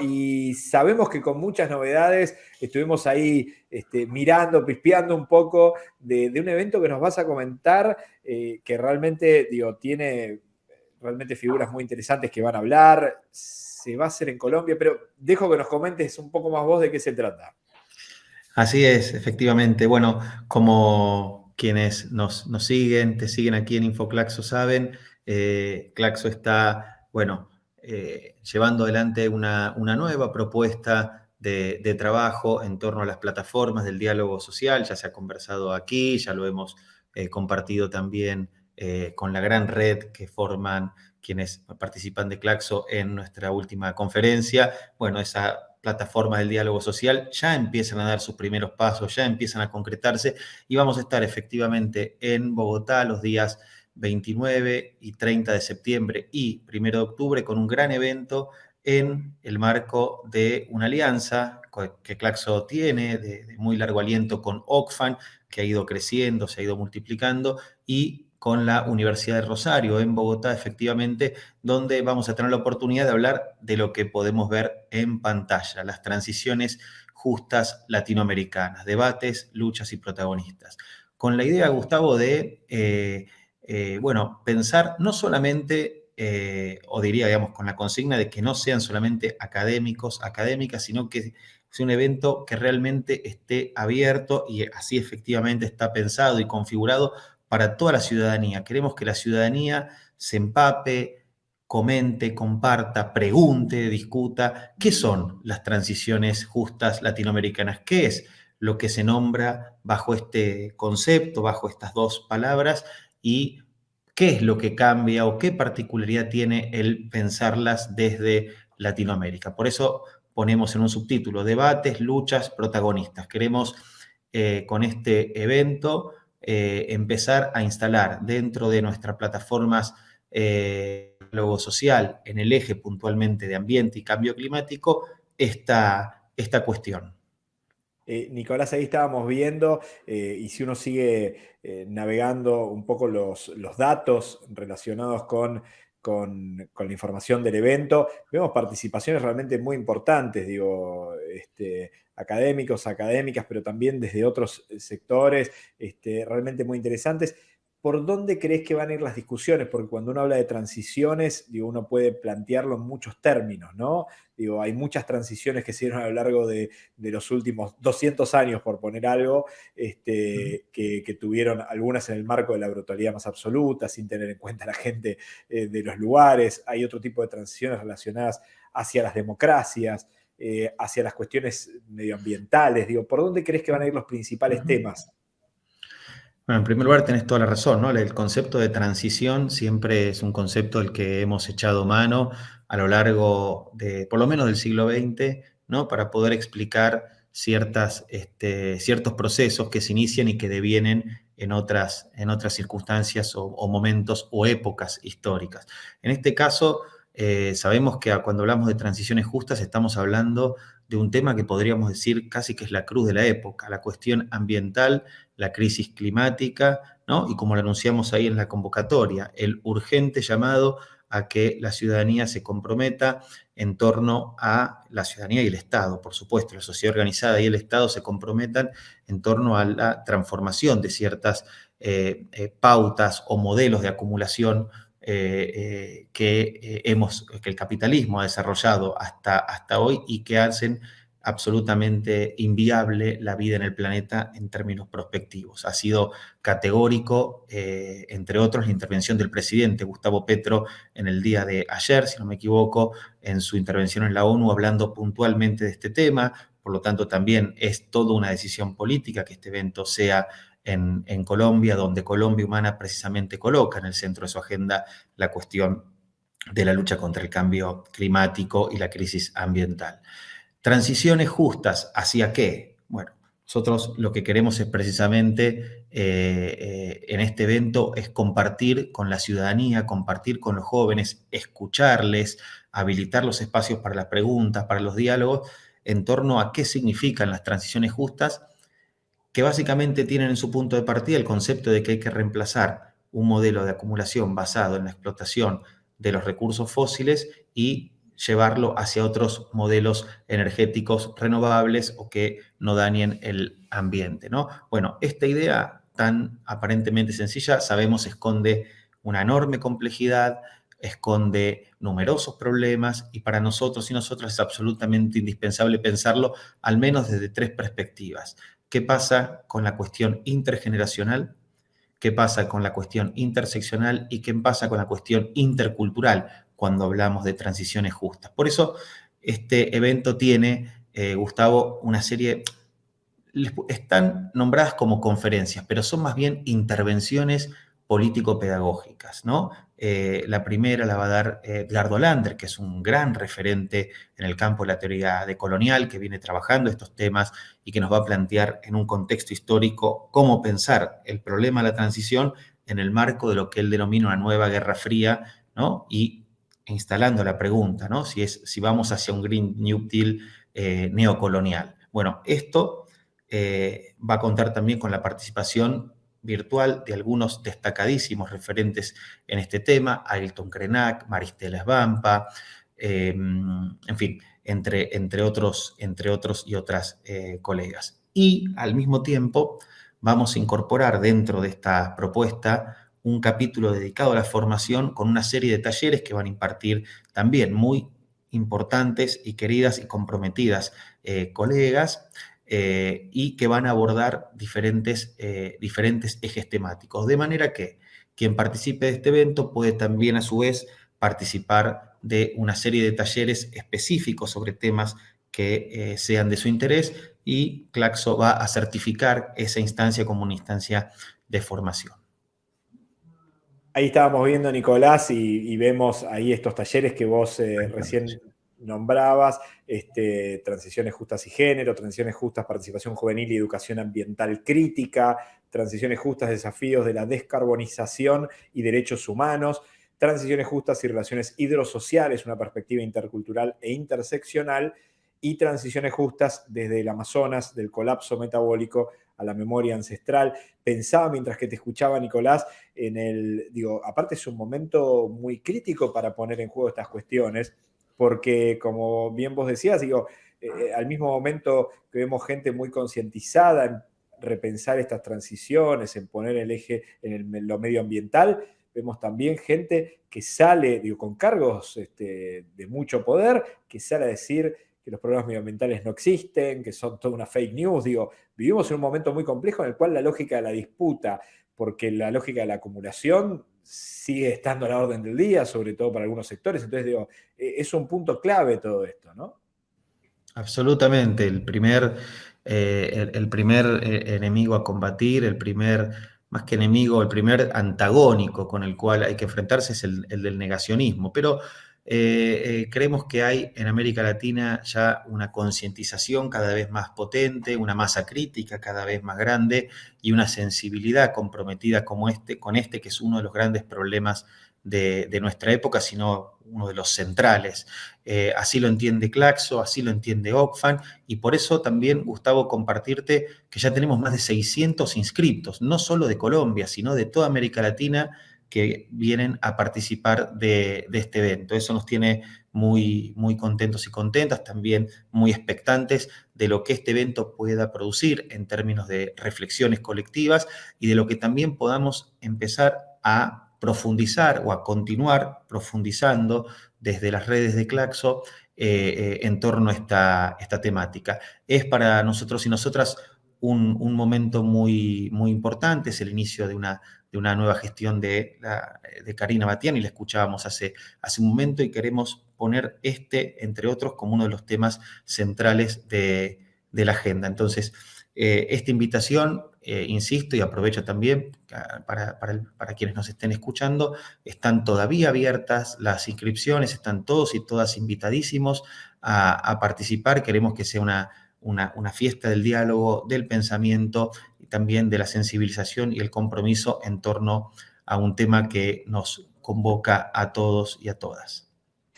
y sabemos que con muchas novedades estuvimos ahí este, mirando, pispeando un poco de, un evento que nos vas a comentar, eh, que realmente, digo, tiene realmente figuras muy interesantes que van a hablar, se va a hacer en Colombia, pero dejo que nos comentes un poco más vos de qué se trata. Así es, efectivamente. Bueno, como quienes nos, siguen, te siguen aquí en InfoClaxo saben, eh, Claxo está, bueno, eh, llevando adelante una, nueva propuesta de, trabajo en torno a las plataformas del diálogo social. Ya se ha conversado aquí, ya lo hemos eh, compartido también con la gran red que forman quienes participan de Claxo en nuestra última conferencia. Bueno, esa plataforma del diálogo social ya empiezan a dar sus primeros pasos, ya empiezan a concretarse y vamos a estar efectivamente en Bogotá los días 29 y 30 de septiembre y 1 de octubre con un gran evento en el marco de una alianza que Claxo tiene de, muy largo aliento con Oxfam, que ha ido creciendo, se ha ido multiplicando, y con la Universidad de Rosario en Bogotá, efectivamente, donde vamos a tener la oportunidad de hablar de lo que podemos ver en pantalla, las transiciones justas latinoamericanas, debates, luchas y protagonistas. Con la idea, Gustavo, de, eh, eh, bueno, pensar no solamente, eh, o diría, digamos, con la consigna de que no sean solamente académicos, académicas, sino que sea un evento que realmente esté abierto y así efectivamente está pensado y configurado para toda la ciudadanía. Queremos que la ciudadanía se empape, comente, comparta, pregunte, discuta qué son las transiciones justas latinoamericanas, qué es lo que se nombra bajo este concepto, bajo estas dos palabras y qué es lo que cambia o qué particularidad tiene el pensarlas desde Latinoamérica. Por eso ponemos en un subtítulo, debates, luchas, protagonistas. Queremos eh, con este evento eh, empezar a instalar dentro de nuestras plataformas eh, diálogo social en el eje puntualmente de ambiente y cambio climático esta, esta cuestión. Eh, Nicolás, ahí estábamos viendo, y si uno sigue navegando un poco los, los datos relacionados con con, la información del evento. Vemos participaciones realmente muy importantes, digo, este, académicos, académicas, pero también desde otros eh, sectores, este, realmente muy interesantes. ¿Por dónde crees que van a ir las discusiones? Porque cuando uno habla de transiciones, digo, uno puede plantearlo en muchos términos, ¿no? Digo, hay muchas transiciones que se dieron a lo largo de, los últimos 200 años, por poner algo, este, que, tuvieron algunas en el marco de la brutalidad más absoluta, sin tener en cuenta a la gente eh, de los lugares. Hay otro tipo de transiciones relacionadas hacia las democracias, eh, hacia las cuestiones medioambientales. Digo, ¿por dónde crees que van a ir los principales temas? Bueno, en primer lugar tenés toda la razón, ¿no? El concepto de transición siempre es un concepto al que hemos echado mano a lo largo de, por lo menos del siglo XX, ¿no? Para poder explicar ciertas, este, ciertos procesos que se inician y que devienen en otras, en otras circunstancias o, momentos o épocas históricas. En este caso, eh, sabemos que cuando hablamos de transiciones justas estamos hablando de un tema que podríamos decir casi que es la cruz de la época, la cuestión ambiental, la crisis climática, ¿no? y como lo anunciamos ahí en la convocatoria, el urgente llamado a que la ciudadanía se comprometa en torno a la ciudadanía y el Estado, por supuesto, la sociedad organizada y el Estado se comprometan en torno a la transformación de ciertas eh, eh, pautas o modelos de acumulación eh, eh, que, eh, hemos, que el capitalismo ha desarrollado hasta, hasta hoy y que hacen absolutamente inviable la vida en el planeta en términos prospectivos. Ha sido categórico, entre otros, la intervención del presidente Gustavo Petro en el día de ayer, si no me equivoco, en su intervención en la ONU hablando puntualmente de este tema. Por lo tanto, también es toda una decisión política que este evento sea en, Colombia, donde Colombia Humana precisamente coloca en el centro de su agenda la cuestión de la lucha contra el cambio climático y la crisis ambiental. Transiciones justas, ¿hacia qué? Bueno, nosotros lo que queremos es precisamente eh, eh, en este evento es compartir con la ciudadanía, compartir con los jóvenes, escucharles, habilitar los espacios para las preguntas, para los diálogos, en torno a qué significan las transiciones justas que básicamente tienen en su punto de partida el concepto de que hay que reemplazar un modelo de acumulación basado en la explotación de los recursos fósiles y llevarlo hacia otros modelos energéticos renovables o que no dañen el ambiente. ¿no? Bueno, esta idea tan aparentemente sencilla, sabemos, esconde una enorme complejidad, esconde numerosos problemas y para nosotros y nosotras es absolutamente indispensable pensarlo al menos desde tres perspectivas. ¿Qué pasa con la cuestión intergeneracional? ¿Qué pasa con la cuestión interseccional? ¿Y qué pasa con la cuestión intercultural cuando hablamos de transiciones justas? Por eso este evento tiene, eh, Gustavo, una serie, están nombradas como conferencias, pero son más bien intervenciones político-pedagógicas, ¿no? Eh, la primera la va a dar eh, Edgardo Lander, que es un gran referente en el campo de la teoría decolonial, que viene trabajando estos temas y que nos va a plantear en un contexto histórico cómo pensar el problema de la transición en el marco de lo que él denomina una nueva guerra fría, ¿no? Y instalando la pregunta, ¿no? Si, es, si vamos hacia un Green New Deal eh, neocolonial. Bueno, esto va a contar también con la participación virtual de algunos destacadísimos referentes en este tema, Ailton Krenak, Maristela Esbampa, em, en fin, entre, entre, otros, entre otros y otras eh, colegas. Y al mismo tiempo vamos a incorporar dentro de esta propuesta un capítulo dedicado a la formación con una serie de talleres que van a impartir también muy importantes y queridas y comprometidas eh, colegas, eh, y que van a abordar diferentes, eh, diferentes ejes temáticos. De manera que quien participe de este evento puede también a su vez participar de una serie de talleres específicos sobre temas que eh, sean de su interés y Claxo va a certificar esa instancia como una instancia de formación. Ahí estábamos viendo, Nicolás, y, vemos ahí estos talleres que vos recién nombrabas, este, transiciones justas y género, transiciones justas, participación juvenil y educación ambiental crítica, transiciones justas, desafíos de la descarbonización y derechos humanos, transiciones justas y relaciones hidrosociales, una perspectiva intercultural e interseccional, y transiciones justas desde el Amazonas, del colapso metabólico a la memoria ancestral. Pensaba mientras que te escuchaba, Nicolás, en el, digo, aparte es un momento muy crítico para poner en juego estas cuestiones, porque como bien vos decías, digo, eh, eh, al mismo momento que vemos gente muy concientizada en repensar estas transiciones, en poner el eje en lo medioambiental, vemos también gente que sale, digo, con cargos este, de mucho poder, que sale a decir que los problemas medioambientales no existen, que son toda una fake news, digo, vivimos en un momento muy complejo en el cual la lógica de la disputa, porque la lógica de la acumulación sigue estando a la orden del día, sobre todo para algunos sectores. Entonces, digo, e, es un punto clave todo esto, ¿no? Absolutamente. El primer, eh, el, primer eh, enemigo a combatir, el primer, más que enemigo, el primer antagónico con el cual hay que enfrentarse es el, el del negacionismo. Pero eh, eh, creemos que hay en América Latina ya una concientización cada vez más potente, una masa crítica cada vez más grande y una sensibilidad comprometida como este, con este, que es uno de los grandes problemas de, nuestra época, sino uno de los centrales. Eh, así lo entiende Claxo, así lo entiende Oxfam, y por eso también, Gustavo, compartirte que ya tenemos más de 600 inscriptos, no solo de Colombia, sino de toda América Latina, que vienen a participar de, este evento. Eso nos tiene muy, muy contentos y contentas, también muy expectantes de lo que este evento pueda producir en términos de reflexiones colectivas y de lo que también podamos empezar a profundizar o a continuar profundizando desde las redes de Claxo eh, eh, en torno a esta, esta temática. Es para nosotros y nosotras un, momento muy, muy importante, es el inicio de una, de una nueva gestión de, Karina Batián y la escuchábamos hace, hace un momento y queremos poner este, entre otros, como uno de los temas centrales de, la agenda. Entonces, eh, esta invitación, eh, insisto y aprovecho también para, para, quienes nos estén escuchando, están todavía abiertas las inscripciones, están todos y todas invitadísimos a participar. Queremos que sea una, una, una, fiesta del diálogo, del pensamiento también de la sensibilización y el compromiso en torno a un tema que nos convoca a todos y a todas.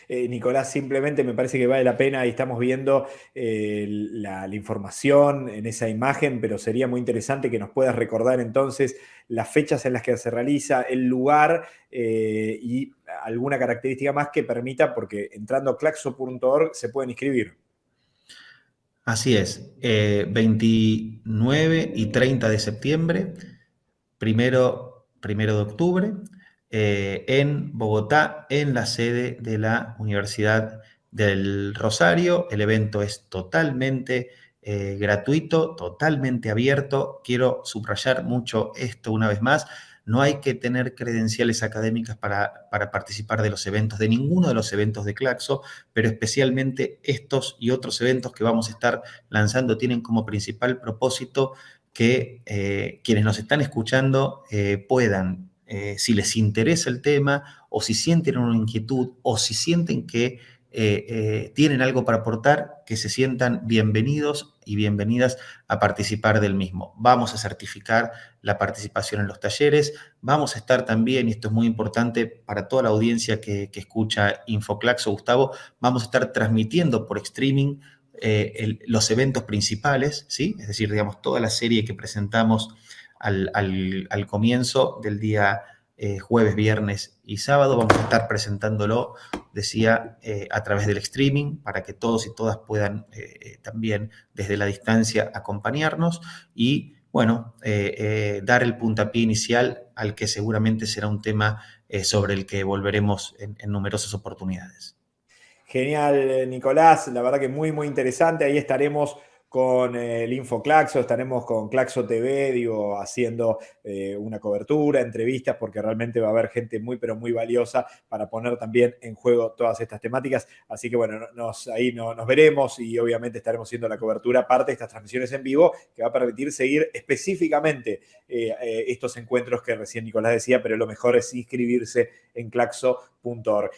Eh, Nicolás, simplemente me parece que vale la pena, y estamos viendo eh, la, información en esa imagen, pero sería muy interesante que nos puedas recordar entonces las fechas en las que se realiza, el lugar eh, y alguna característica más que permita, porque entrando a claxo.org se pueden inscribir. Así es, 29 y 30 de septiembre, primero, primero de octubre, eh, en Bogotá, en la sede de la Universidad del Rosario. El evento es totalmente eh, gratuito, totalmente abierto. Quiero subrayar mucho esto una vez más. No hay que tener credenciales académicas para, participar de los eventos, de ninguno de los eventos de Claxo, pero especialmente estos y otros eventos que vamos a estar lanzando tienen como principal propósito que eh, quienes nos están escuchando puedan eh, si les interesa el tema o si sienten una inquietud o si sienten que eh, eh, tienen algo para aportar, que se sientan bienvenidos y bienvenidas a participar del mismo. Vamos a certificar la participación en los talleres, vamos a estar también, y esto es muy importante para toda la audiencia que, escucha Infoclax o Gustavo, vamos a estar transmitiendo por streaming los eventos principales, ¿sí? es decir, digamos, toda la serie que presentamos al, comienzo del día eh, jueves, viernes y sábado. Vamos a estar presentándolo, decía, eh, a través del streaming para que todos y todas puedan eh, también desde la distancia acompañarnos y, bueno, dar el puntapié inicial al que seguramente será un tema sobre el que volveremos en, en numerosas oportunidades. Genial, Nicolás. La verdad que muy, muy interesante. Ahí estaremos con el InfoClaxo, estaremos con Claxo TV, digo, haciendo eh, una cobertura, entrevistas, porque realmente va a haber gente muy, pero muy valiosa para poner también en juego todas estas temáticas. Así que bueno, ahí nos veremos y obviamente estaremos haciendo la cobertura, parte de estas transmisiones en vivo, que va a permitir seguir específicamente eh, eh, estos encuentros que recién Nicolás decía, pero lo mejor es inscribirse en claxo.org.